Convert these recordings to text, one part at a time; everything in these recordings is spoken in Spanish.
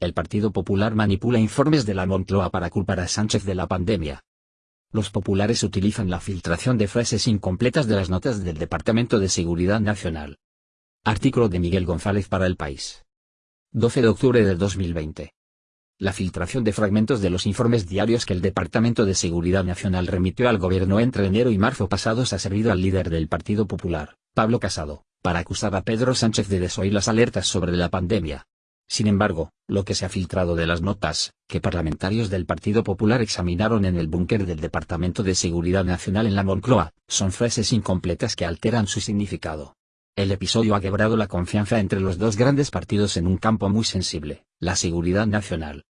El Partido Popular manipula informes de la Moncloa para culpar a Sánchez de la pandemia. Los populares utilizan la filtración de frases incompletas de las notas del Departamento de Seguridad Nacional. Artículo de Miguel González para El País. 12 de octubre del 2020. La filtración de fragmentos de los informes diarios que el Departamento de Seguridad Nacional remitió al gobierno entre enero y marzo pasados ha servido al líder del Partido Popular, Pablo Casado, para acusar a Pedro Sánchez de desoír las alertas sobre la pandemia. Sin embargo, lo que se ha filtrado de las notas, que parlamentarios del Partido Popular examinaron en el búnker del Departamento de Seguridad Nacional en la Moncloa, son frases incompletas que alteran su significado. El episodio ha quebrado la confianza entre los dos grandes partidos en un campo muy sensible, la seguridad nacional.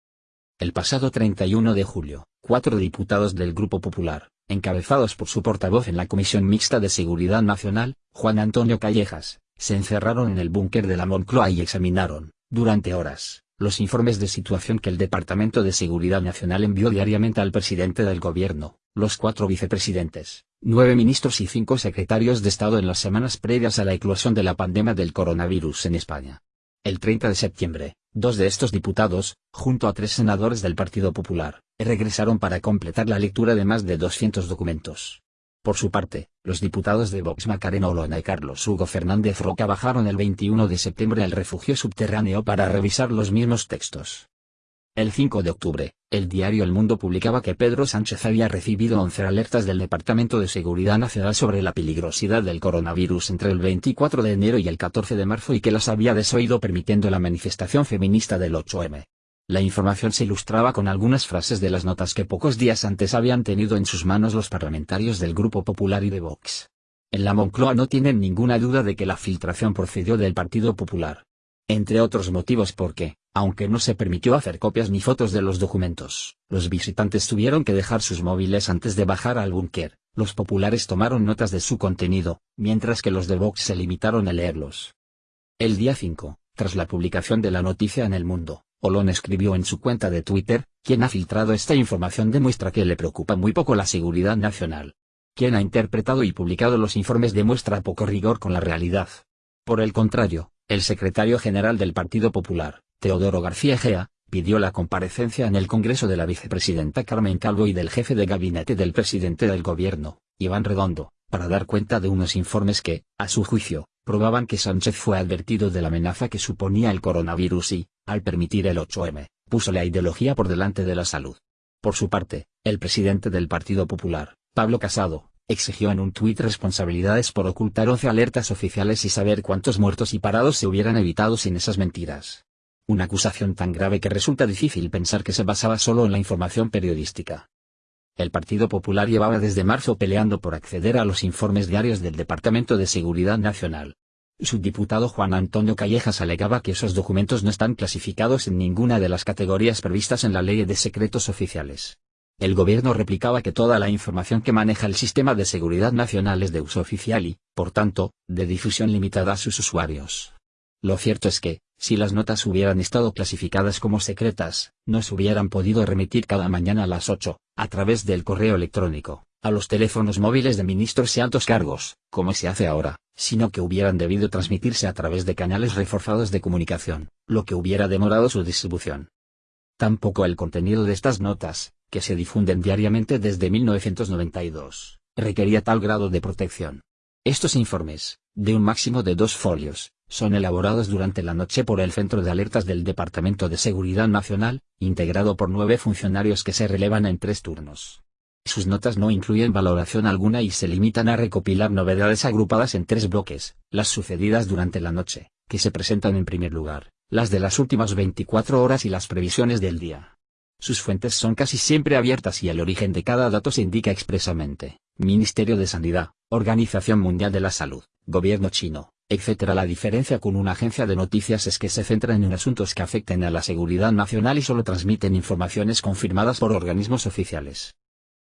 El pasado 31 de julio, cuatro diputados del Grupo Popular, encabezados por su portavoz en la Comisión Mixta de Seguridad Nacional, Juan Antonio Callejas, se encerraron en el búnker de la Moncloa y examinaron, durante horas, los informes de situación que el Departamento de Seguridad Nacional envió diariamente al presidente del gobierno, los cuatro vicepresidentes, nueve ministros y cinco secretarios de Estado en las semanas previas a la eclosión de la pandemia del coronavirus en España. El 30 de septiembre, dos de estos diputados, junto a tres senadores del Partido Popular, regresaron para completar la lectura de más de 200 documentos. Por su parte, los diputados de Vox Macarena Olona y Carlos Hugo Fernández Roca bajaron el 21 de septiembre al refugio subterráneo para revisar los mismos textos. El 5 de octubre, el diario El Mundo publicaba que Pedro Sánchez había recibido 11 alertas del Departamento de Seguridad Nacional sobre la peligrosidad del coronavirus entre el 24 de enero y el 14 de marzo y que las había desoído permitiendo la manifestación feminista del 8M. La información se ilustraba con algunas frases de las notas que pocos días antes habían tenido en sus manos los parlamentarios del Grupo Popular y de Vox. En la Moncloa no tienen ninguna duda de que la filtración procedió del Partido Popular. Entre otros motivos porque, aunque no se permitió hacer copias ni fotos de los documentos, los visitantes tuvieron que dejar sus móviles antes de bajar al búnker, los populares tomaron notas de su contenido, mientras que los de Vox se limitaron a leerlos. El día 5, tras la publicación de la noticia en El Mundo, Olón escribió en su cuenta de Twitter, quien ha filtrado esta información demuestra que le preocupa muy poco la seguridad nacional. Quien ha interpretado y publicado los informes demuestra poco rigor con la realidad. Por el contrario, el secretario general del Partido Popular, Teodoro García Egea, pidió la comparecencia en el Congreso de la vicepresidenta Carmen Calvo y del jefe de gabinete del presidente del gobierno, Iván Redondo, para dar cuenta de unos informes que, a su juicio, probaban que Sánchez fue advertido de la amenaza que suponía el coronavirus y, al permitir el 8M, puso la ideología por delante de la salud. Por su parte, el presidente del Partido Popular, Pablo Casado, exigió en un tuit responsabilidades por ocultar 11 alertas oficiales y saber cuántos muertos y parados se hubieran evitado sin esas mentiras. Una acusación tan grave que resulta difícil pensar que se basaba solo en la información periodística. El Partido Popular llevaba desde marzo peleando por acceder a los informes diarios del Departamento de Seguridad Nacional. Su diputado Juan Antonio Callejas alegaba que esos documentos no están clasificados en ninguna de las categorías previstas en la Ley de Secretos Oficiales. El gobierno replicaba que toda la información que maneja el Sistema de Seguridad Nacional es de uso oficial y, por tanto, de difusión limitada a sus usuarios. Lo cierto es que, si las notas hubieran estado clasificadas como secretas, no se hubieran podido remitir cada mañana a las 8, a través del correo electrónico, a los teléfonos móviles de ministros y altos cargos, como se hace ahora, sino que hubieran debido transmitirse a través de canales reforzados de comunicación, lo que hubiera demorado su distribución. Tampoco el contenido de estas notas, que se difunden diariamente desde 1992, requería tal grado de protección. Estos informes, de un máximo de dos folios, son elaborados durante la noche por el Centro de Alertas del Departamento de Seguridad Nacional, integrado por nueve funcionarios que se relevan en tres turnos. Sus notas no incluyen valoración alguna y se limitan a recopilar novedades agrupadas en tres bloques, las sucedidas durante la noche, que se presentan en primer lugar, las de las últimas 24 horas y las previsiones del día. Sus fuentes son casi siempre abiertas y el origen de cada dato se indica expresamente, Ministerio de Sanidad, Organización Mundial de la Salud, Gobierno chino, etc. La diferencia con una agencia de noticias es que se centran en asuntos que afecten a la seguridad nacional y solo transmiten informaciones confirmadas por organismos oficiales.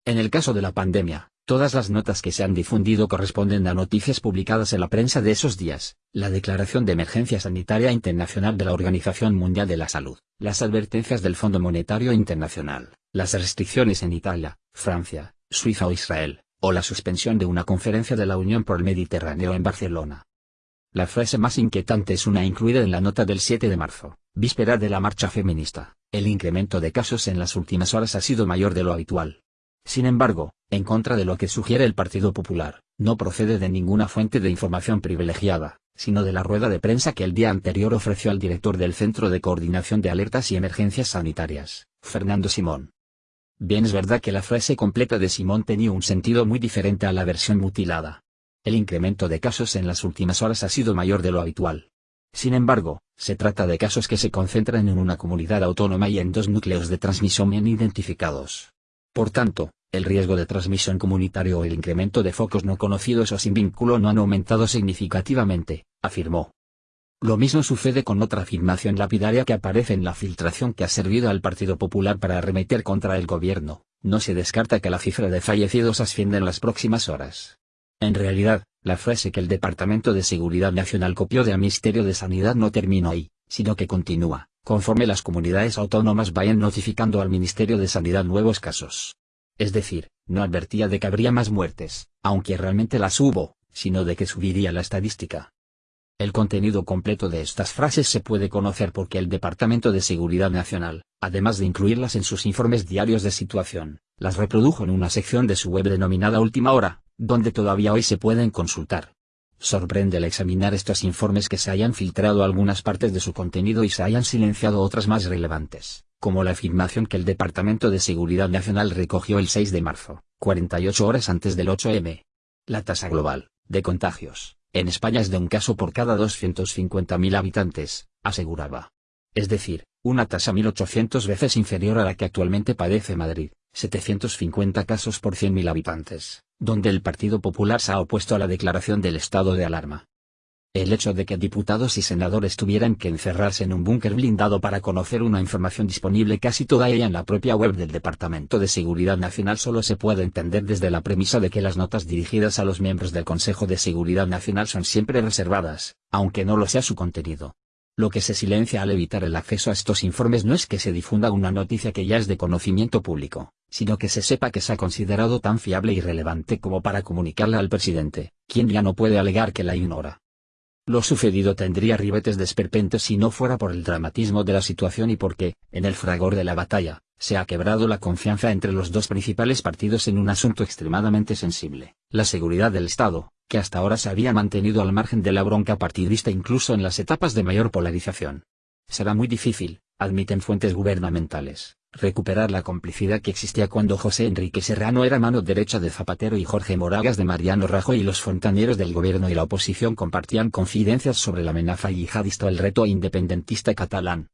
En el caso de la pandemia, todas las notas que se han difundido corresponden a noticias publicadas en la prensa de esos días, la Declaración de Emergencia Sanitaria Internacional de la Organización Mundial de la Salud, las advertencias del Fondo Monetario Internacional, las restricciones en Italia, Francia, Suiza o Israel, o la suspensión de una conferencia de la Unión por el Mediterráneo en Barcelona. La frase más inquietante es una incluida en la nota del 7 de marzo, víspera de la marcha feminista. El incremento de casos en las últimas horas ha sido mayor de lo habitual. Sin embargo, en contra de lo que sugiere el Partido Popular, no procede de ninguna fuente de información privilegiada, sino de la rueda de prensa que el día anterior ofreció al director del Centro de Coordinación de Alertas y Emergencias Sanitarias, Fernando Simón. Bien es verdad que la frase completa de Simón tenía un sentido muy diferente a la versión mutilada. El incremento de casos en las últimas horas ha sido mayor de lo habitual. Sin embargo, se trata de casos que se concentran en una comunidad autónoma y en dos núcleos de transmisión bien identificados. Por tanto, el riesgo de transmisión comunitario o el incremento de focos no conocidos o sin vínculo no han aumentado significativamente, afirmó. Lo mismo sucede con otra afirmación lapidaria que aparece en la filtración que ha servido al Partido Popular para arremeter contra el gobierno, no se descarta que la cifra de fallecidos ascienda en las próximas horas. En realidad, la frase que el Departamento de Seguridad Nacional copió del Ministerio de Sanidad no terminó ahí, sino que continúa, conforme las comunidades autónomas vayan notificando al Ministerio de Sanidad nuevos casos. Es decir, no advertía de que habría más muertes, aunque realmente las hubo, sino de que subiría la estadística. El contenido completo de estas frases se puede conocer porque el Departamento de Seguridad Nacional, además de incluirlas en sus informes diarios de situación, las reprodujo en una sección de su web denominada Última Hora, donde todavía hoy se pueden consultar. Sorprende al examinar estos informes que se hayan filtrado algunas partes de su contenido y se hayan silenciado otras más relevantes, como la afirmación que el Departamento de Seguridad Nacional recogió el 6 de marzo, 48 horas antes del 8M. La tasa global, de contagios, en España es de un caso por cada 250.000 habitantes, aseguraba. Es decir, una tasa 1.800 veces inferior a la que actualmente padece Madrid, 750 casos por 100.000 habitantes donde el Partido Popular se ha opuesto a la declaración del estado de alarma. El hecho de que diputados y senadores tuvieran que encerrarse en un búnker blindado para conocer una información disponible casi toda ella en la propia web del Departamento de Seguridad Nacional solo se puede entender desde la premisa de que las notas dirigidas a los miembros del Consejo de Seguridad Nacional son siempre reservadas, aunque no lo sea su contenido. Lo que se silencia al evitar el acceso a estos informes no es que se difunda una noticia que ya es de conocimiento público, sino que se sepa que se ha considerado tan fiable y relevante como para comunicarla al presidente, quien ya no puede alegar que la ignora. Lo sucedido tendría ribetes de si no fuera por el dramatismo de la situación y porque, en el fragor de la batalla, se ha quebrado la confianza entre los dos principales partidos en un asunto extremadamente sensible, la seguridad del Estado, que hasta ahora se había mantenido al margen de la bronca partidista incluso en las etapas de mayor polarización. Será muy difícil, admiten fuentes gubernamentales, recuperar la complicidad que existía cuando José Enrique Serrano era mano derecha de Zapatero y Jorge Moragas de Mariano Rajoy y los fontaneros del gobierno y la oposición compartían confidencias sobre la amenaza yihadista o el reto independentista catalán.